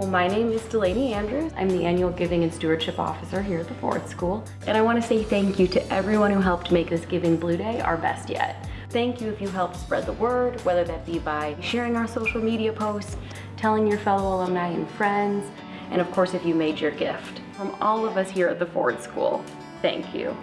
Well, my name is Delaney Andrews. I'm the Annual Giving and Stewardship Officer here at the Ford School. And I want to say thank you to everyone who helped make this Giving Blue Day our best yet. Thank you if you helped spread the word, whether that be by sharing our social media posts, telling your fellow alumni and friends, and of course if you made your gift. From all of us here at the Ford School, thank you.